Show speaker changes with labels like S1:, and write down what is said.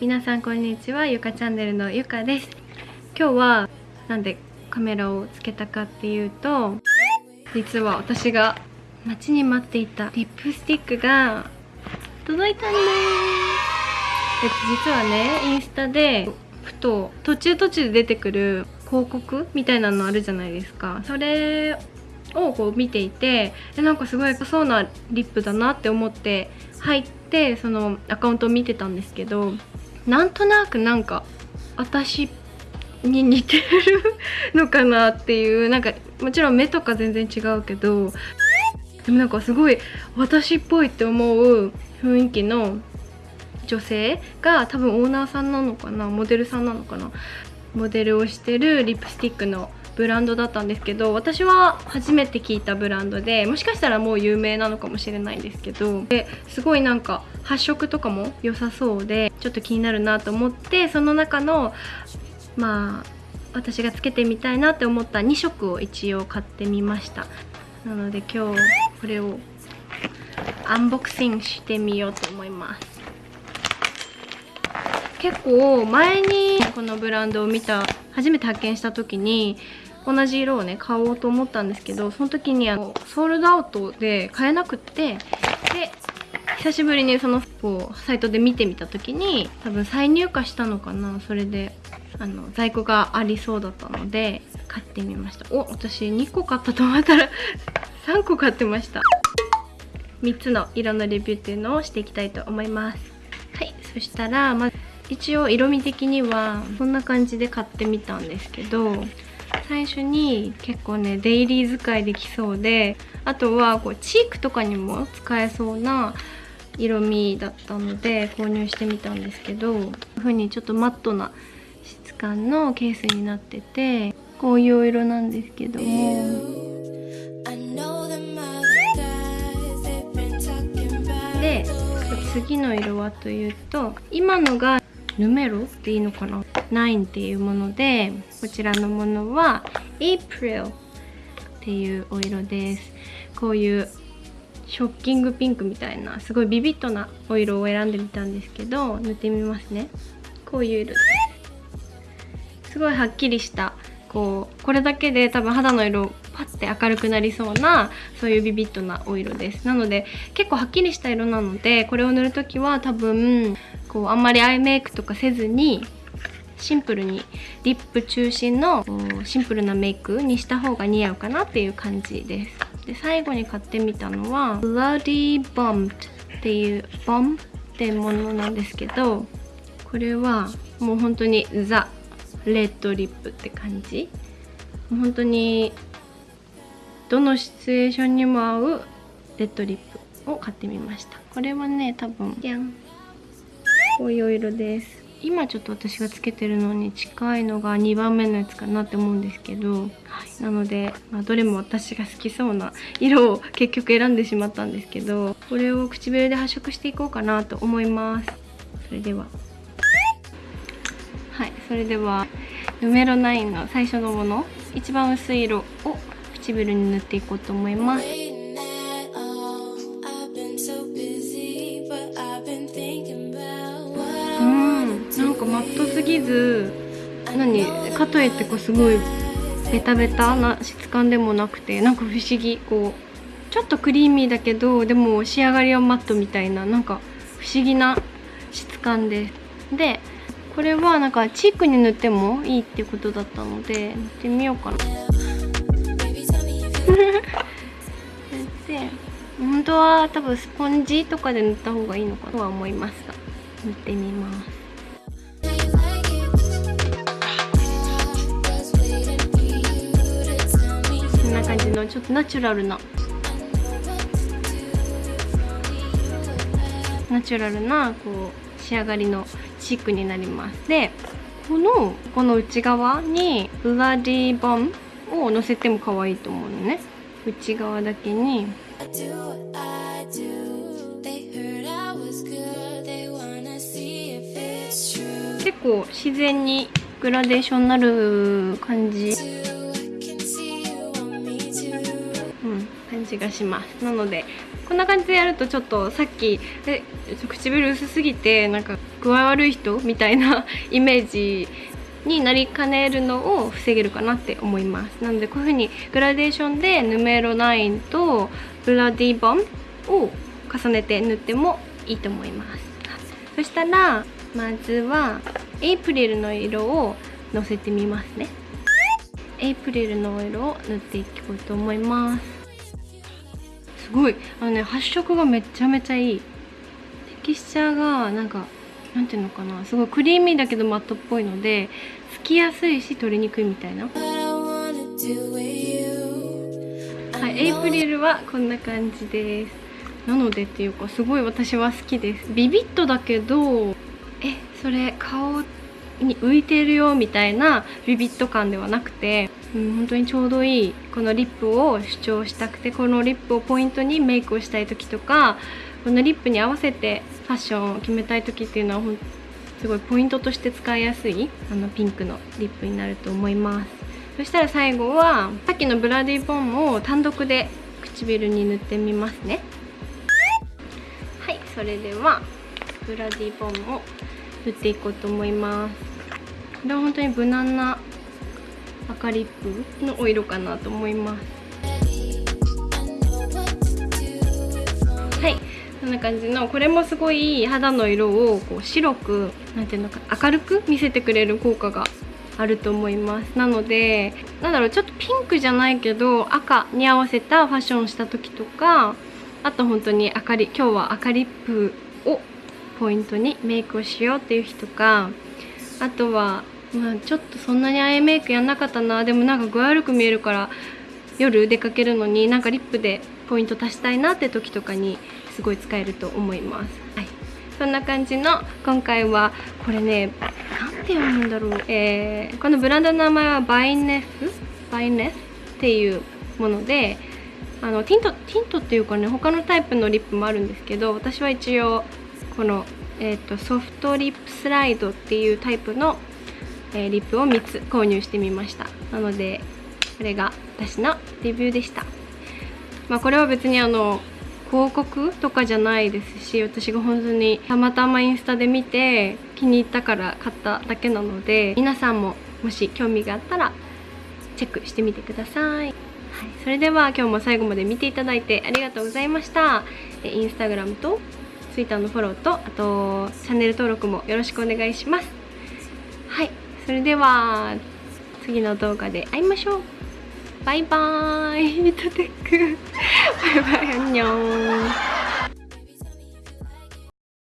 S1: 皆さんこんにちはゆかチャンネルのゆかです。今日はなんでカメラをつけたかっていうと実は私が待ちに待っていたリップスティックが届いたんです。実はねインスタでふと途中途中で出てくる広告みたいなのあるじゃないですか。それをこう見ていてでなんかすごいそうなリップだなって思って入ってそのアカウントを見てたんですけどなんとなくなんか私に似てるのかなっていうなんかもちろん目とか全然違うけどでもなんかすごい私っぽいって思う雰囲気の女性が多分オーナーさんなのかなモデルさんなのかなモデルをしてるリップスティックのブランドだったんですけど私は初めて聞いたブランドでもしかしたらもう有名なのかもしれないんですけどですごいなんか発色とかも良さそうでちょっと気になるなと思ってその中のまあ私がつけてみたいなって思った2色を一応買ってみました。なので今日これをアンボクシングしてみようと思います。結構前にこのブランドを見た初めて発見した時に同じ色をね買おうと思ったんですけどその時にあのソールドアウトで買えなくってで久しぶりにそのこうサイトで見てみた時に多分再入荷したのかなそれであの在庫がありそうだったので買ってみました。お私2個買ったと思ったら 3個買ってました。3つの色のレビューっていうのをしていきたいと思います。はいそしたらまず一応色味的にはこんな感じで買ってみたんですけど最初に結構ねデイリー使いできそうであとはこうチークとかにも使えそうな色味だったので購入してみたんですけどこういう風にちょっとマットな質感のケースになっててこういうお色なんですけど。もで次の色はというと今のがヌメロっていいのかな？9っていうものでこちらのものは April っていうお色です。こういうショッキングピンクみたいなすごいビビッドなお色を選んでみたんですけど塗ってみますね。こういう色です。すごいはっきりしたこうこれだけで多分肌の色パッて明るくなりそうなそういうビビッドなお色です。なので結構はっきりした色なのでこれを塗る時は多分こうあんまりアイメイクとかせずにシンプルにリップ中心のシンプルなメイクにした方が似合うかなっていう感じです。で最後に買ってみたのは Bloody Bombed っていうボンってものなんですけどこれはもう本当にザ・レッドリップって感じ。本当にどのシチュエーションにも合うレッドリップを買ってみました。これはね多分こういうお色です。今ちょっと私がつけてるのに近いのが2番目のやつかなって思うんですけど、はい、なので、まあ、どれも私が好きそうな色を結局選んでしまったんですけどこれを唇で発色していこうかなと思います。それでは。はいそれではヌメロ9の最初のもの一番薄い色を唇に塗っていこうと思いますかマットすぎず何かといってこうすごいベタベタな質感でもなくてなんか不思議こうちょっとクリーミーだけどでも仕上がりはマットみたいななんか不思議な質感で。すでこれはなんかチークに塗ってもいいってことだったので塗ってみようかな。で本当は多分スポンジとかで塗った方がいいのかとは思いますが塗ってみます。感じのちょっとナチュラルな。ナチュラルなこう仕上がりのチークになります。でこのこの内側にブラディバンをのせても可愛いと思うのね。内側だけに。結構自然にグラデーションになる感じじがします。なのでこんな感じでやるとちょっとさっきえっ唇薄すぎてなんか具合悪い人みたいなイメージになりかねるのを防げるかなって思います。なのでこういう風にグラデーションでヌメロ9とブラディボンを重ねて塗ってもいいと思います。そしたらまずはエイプリルの色をのせてみますね。エイプリルの色を塗っていこうと思います。すごい。あのね発色がめちゃめちゃいい。テキスチャーがなんかなんていうのかな。すごいクリーミーだけどマットっぽいのでつきやすいし取りにくいみたいな。はいエイプリルはこんな感じです。なのでっていうかすごい私は好きです。ビビッとだけどえそれ顔に浮いてるよみたいなビビッと感ではなくて、うん、本当にちょうどいいこのリップを主張したくてこのリップをポイントにメイクをしたい時とかこのリップに合わせてファッションを決めたい時っていうのはすごいポイントとして使いやすいあのピンクのリップになると思います。そしたら最後はさっきのブラディボンを単独で唇に塗ってみますね。はいそれではブラディボンを塗っていこうと思います。これは本当に無難な赤リップのお色かなと思います。はい。こんな感じのこれもすごい肌の色をこう白くなんていうのか明るく見せてくれる効果があると思います。なのでなんだろうちょっとピンクじゃないけど赤に合わせたファッションした時とかあと本当に明かり今日は赤リップをポイントにメイクをしようっていう日とかあとは、まあ、ちょっとそんなにアイメイクやんなかったな。でもなんか具合悪く見えるから夜出かけるのになんかリップでポイント足したいなって時とかにすごい使えると思います。はい。そんな感じの今回はこれね何て読むんだろう、えー、このブランドの名前はバイネスバイネスっていうものであのティントティントっていうかね他のタイプのリップもあるんですけど私は一応この、えーと、ソフトリップスライドっていうタイプの、え、リップを3つ購入してみました。なのでこれが私のレビューでした。まあこれは別にあの広告とかじゃないですし私が本当にたまたまインスタで見て気に入ったから買っただけなので皆さんももし興味があったらチェックしてみてください、はい、それでは今日も最後まで見ていただいてありがとうございました。インスタグラムと Twitter のフォローとあとチャンネル登録もよろしくお願いします。はい。それでは次の動画で会いましょう。バイバーイ。ミトテック。バイバイ。アンニョン。